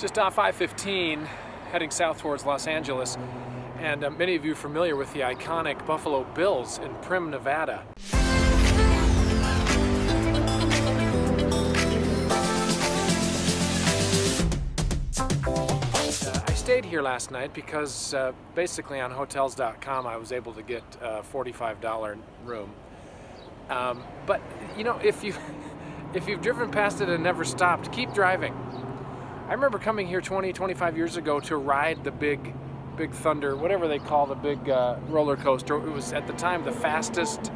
just off I-15 heading south towards Los Angeles and uh, many of you familiar with the iconic Buffalo Bill's in Primm, Nevada. Uh, I stayed here last night because uh, basically on Hotels.com I was able to get a $45 room. Um, but you know, if you if you've driven past it and never stopped, keep driving. I remember coming here 20, 25 years ago to ride the big, big Thunder, whatever they call the big uh, roller coaster. It was at the time the fastest,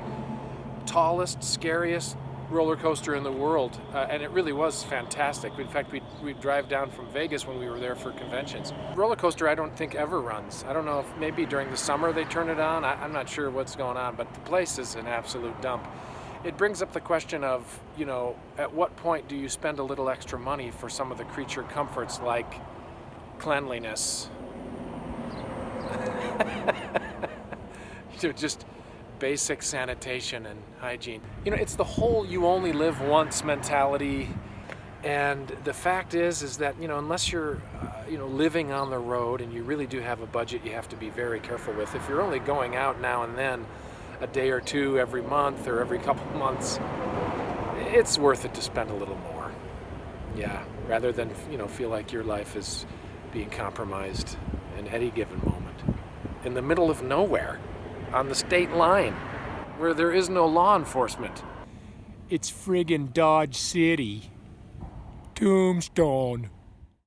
tallest, scariest roller coaster in the world, uh, and it really was fantastic. In fact, we'd, we'd drive down from Vegas when we were there for conventions. Roller coaster, I don't think ever runs. I don't know if maybe during the summer they turn it on. I, I'm not sure what's going on, but the place is an absolute dump it brings up the question of, you know, at what point do you spend a little extra money for some of the creature comforts like cleanliness? you know, just basic sanitation and hygiene. You know, it's the whole you only live once mentality. And the fact is, is that, you know, unless you're, uh, you know, living on the road and you really do have a budget you have to be very careful with. If you're only going out now and then, a day or two every month or every couple months, it's worth it to spend a little more. Yeah, rather than, you know, feel like your life is being compromised in any given moment. In the middle of nowhere, on the state line, where there is no law enforcement. It's friggin' Dodge City. Tombstone.